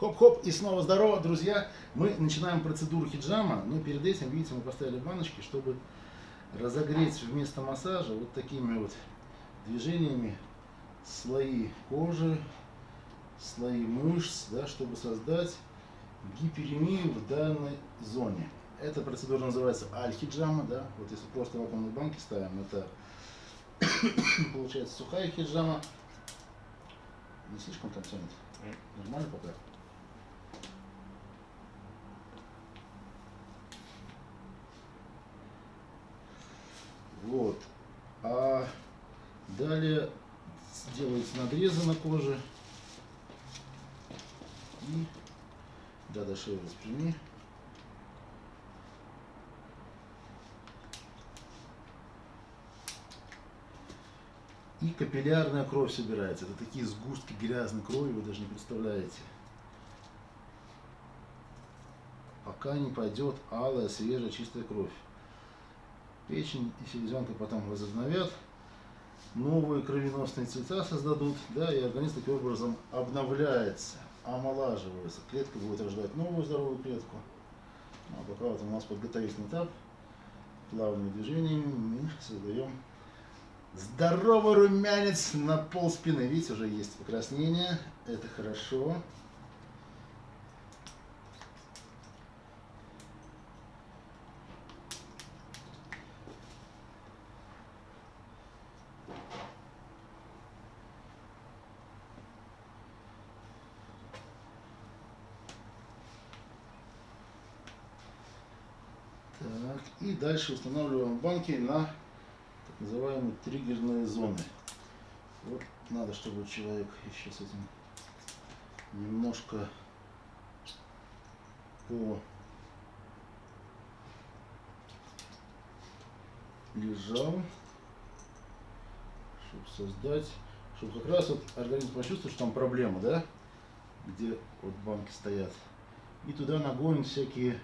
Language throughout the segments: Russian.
Хоп-хоп, и снова здорово, друзья! Мы начинаем процедуру хиджама, но перед этим, видите, мы поставили баночки, чтобы разогреть вместо массажа вот такими вот движениями слои кожи, слои мышц, да, чтобы создать гиперемию в данной зоне. Эта процедура называется аль-хиджама, да, вот если просто вакуумные банки ставим, это получается сухая хиджама, не слишком там тянет, нормально пока. Вот. А далее делаются надрезы на коже. И да, до шеи распрями. И капиллярная кровь собирается. Это такие сгустки грязной крови, вы даже не представляете. Пока не пойдет алая, свежая, чистая кровь печень и селезенка потом возобновят, новые кровеносные цвета создадут, да, и организм таким образом обновляется, омолаживается. Клетка будет рождать новую здоровую клетку. А пока вот у нас подготовительный этап, плавными движениями мы создаем здоровый румянец на пол спины. Видите, уже есть покраснение, это хорошо. Так, и дальше устанавливаем банки на так называемые триггерные зоны. Вот надо, чтобы человек еще с этим немножко по лежал, чтобы создать, чтобы как раз вот организм почувствовал, что там проблема, да, где вот банки стоят. И туда нагонит всякие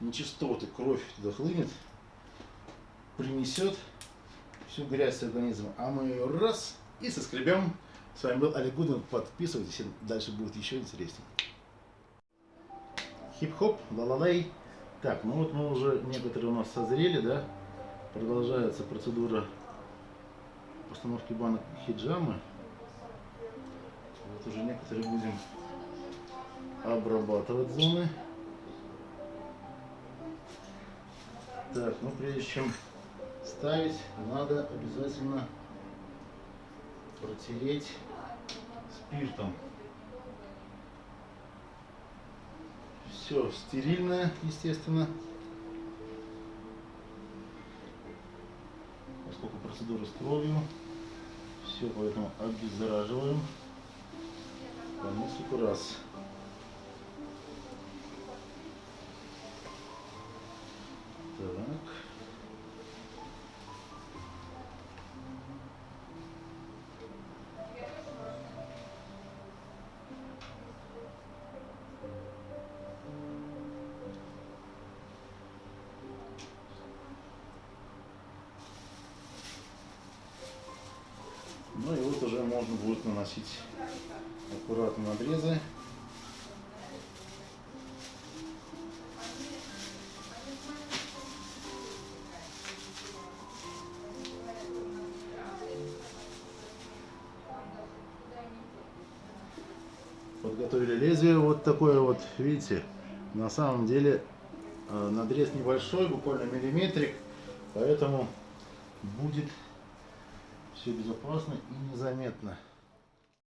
нечистоты, кровь туда хлынет, принесет всю грязь с организма, а мы ее раз и соскребем. С вами был Олег Гудин, подписывайтесь, дальше будет еще интереснее. Хип-хоп, ла-ла-лей. Так, ну вот мы уже, некоторые у нас созрели, да, продолжается процедура постановки банок хиджамы. Вот уже некоторые будем обрабатывать зоны. Так, ну прежде чем ставить, надо обязательно протереть спиртом. Все стерильное, естественно. Поскольку процедура с кровью, все поэтому обеззараживаем по несколько раз. Уже можно будет наносить аккуратно надрезы. подготовили лезвие вот такое вот, видите, на самом деле э, надрез небольшой, буквально миллиметрик, поэтому будет все безопасно и незаметно.